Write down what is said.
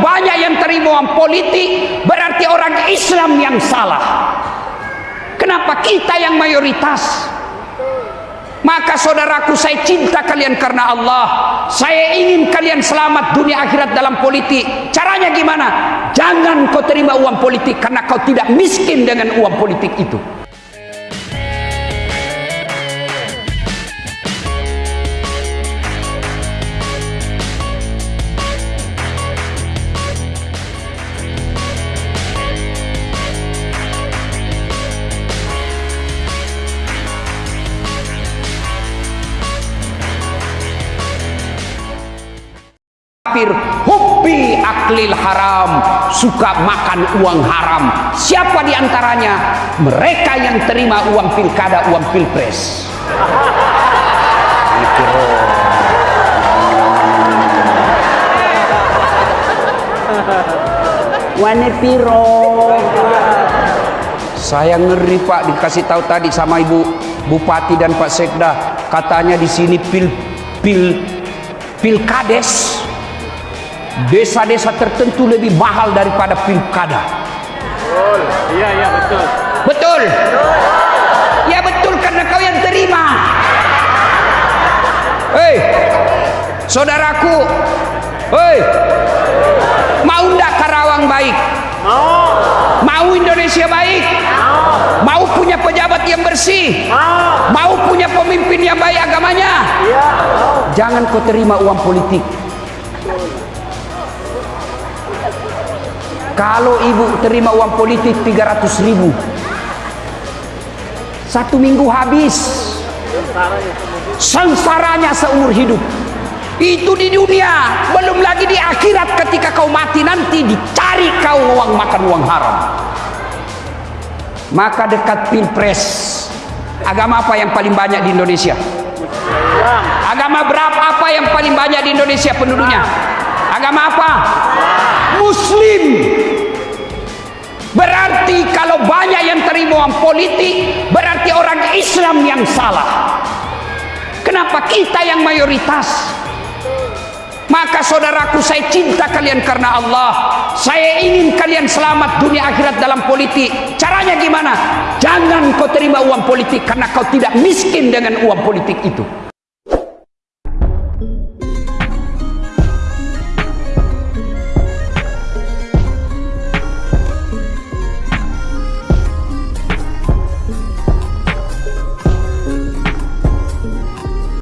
banyak yang terima uang politik, berarti orang Islam yang salah. Kenapa kita yang mayoritas? Maka saudaraku saya cinta kalian karena Allah. Saya ingin kalian selamat dunia akhirat dalam politik. Caranya gimana? Jangan kau terima uang politik karena kau tidak miskin dengan uang politik itu. Kafir hubbi aklil haram suka makan uang haram. Siapa di antaranya mereka yang terima uang pilkada uang pilpres. Wane piro? Saya ngeri pak dikasih tahu tadi sama ibu bupati dan pak sekda. Katanya di sini pil pil pilkades desa-desa tertentu lebih mahal daripada pilkada. Betul. Iya, iya, betul. Betul. Ya betul karena kau yang terima. Hei, saudaraku. Hei, mau ndak Karawang baik? Mau. Mau Indonesia baik? Mau. Mau punya pejabat yang bersih? Mau. Mau punya pemimpin yang baik agamanya? Iya. Jangan kau terima uang politik. Kalau ibu terima uang politik 300 ribu Satu minggu habis Sengsaranya seumur hidup Itu di dunia Belum lagi di akhirat ketika kau mati nanti Dicari kau uang makan uang haram Maka dekat pilpres Agama apa yang paling banyak di Indonesia? Agama berapa apa yang paling banyak di Indonesia penduduknya? Agama apa? Muslim. Uang politik, berarti orang Islam yang salah. Kenapa kita yang mayoritas? Maka saudaraku saya cinta kalian karena Allah. Saya ingin kalian selamat dunia akhirat dalam politik. Caranya gimana? Jangan kau terima uang politik karena kau tidak miskin dengan uang politik itu.